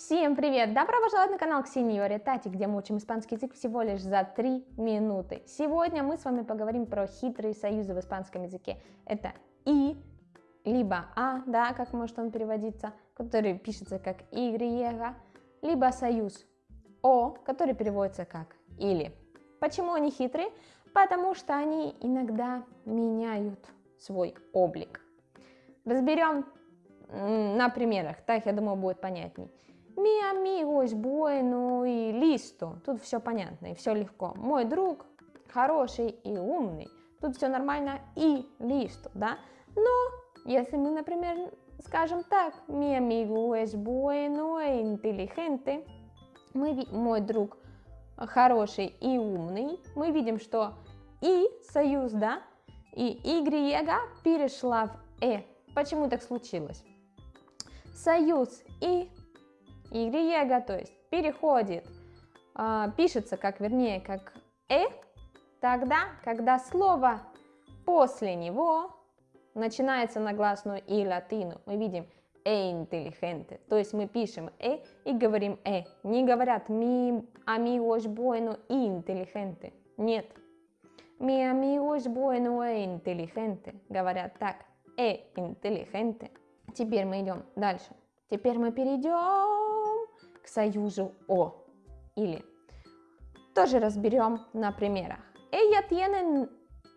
Всем привет! Добро пожаловать на канал Ксеньоре Тати, где мы учим испанский язык всего лишь за 3 минуты. Сегодня мы с вами поговорим про хитрые союзы в испанском языке. Это «и», либо «а», да, как может он переводиться, который пишется как «y», либо союз «о», который переводится как «или». Почему они хитрые? Потому что они иногда меняют свой облик. Разберем на примерах, так, я думаю, будет понятней. Mi amigo es bueno y listo. Тут все понятно и все легко. Мой друг хороший и умный. Тут все нормально и listo, да? Но если мы, например, скажем так, mi amigo es bueno e inteligente, мы, мой друг хороший и умный, мы видим, что и союз, да, и y перешла в э. Почему так случилось? Союз и y, то есть переходит, э, пишется как, вернее, как э, тогда, когда слово после него начинается на гласную и латину. Мы видим э интеллигенте, то есть мы пишем э и говорим э. Не говорят ми amigos bueno и интеллигенте. Нет. Mi amigo es bueno e inteligente. Говорят так. Э интеллигенте. Теперь мы идем дальше. Теперь мы перейдем союзу о или. Тоже разберем на примерах. Ella tiene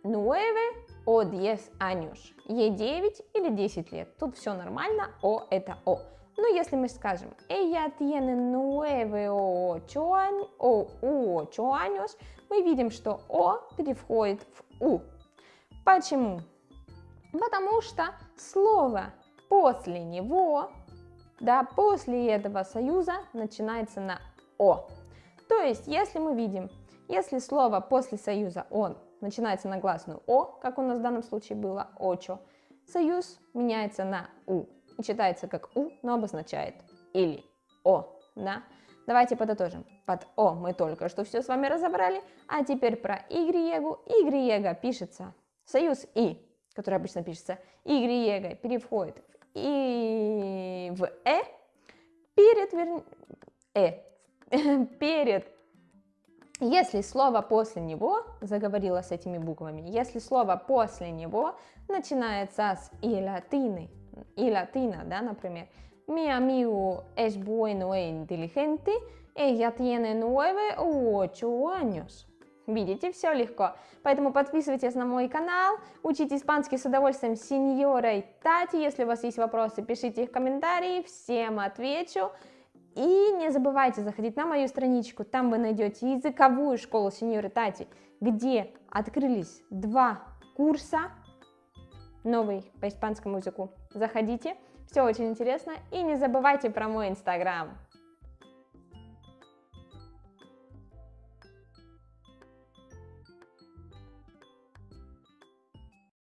9 o 10 años. Ей 9 или 10 лет. Тут все нормально, о это о. Но если мы скажем ella tiene 9 o 8, o 8 años, мы видим, что о переходит в у. Почему? Потому что слово после него да, после этого союза начинается на О. То есть, если мы видим, если слово после союза он начинается на гласную О, как у нас в данном случае было очо, союз меняется на У и читается как У, но обозначает или О, да? Давайте подытожим. Под О мы только что все с вами разобрали, а теперь про Y. Y пишется союз И, который обычно пишется Y, переходит и в «э» перед, вер... «э», перед, если слово после него, заговорила с этими буквами, если слово после него начинается с и латины, и латина, да, например, mi amigo es bueno e inteligente, ella tiene nueve u ocho años. Видите, все легко. Поэтому подписывайтесь на мой канал, учите испанский с удовольствием с сеньорой Тати. Если у вас есть вопросы, пишите их в комментарии, всем отвечу. И не забывайте заходить на мою страничку, там вы найдете языковую школу сеньоры Тати, где открылись два курса, новый по испанскому языку. Заходите, все очень интересно. И не забывайте про мой инстаграм.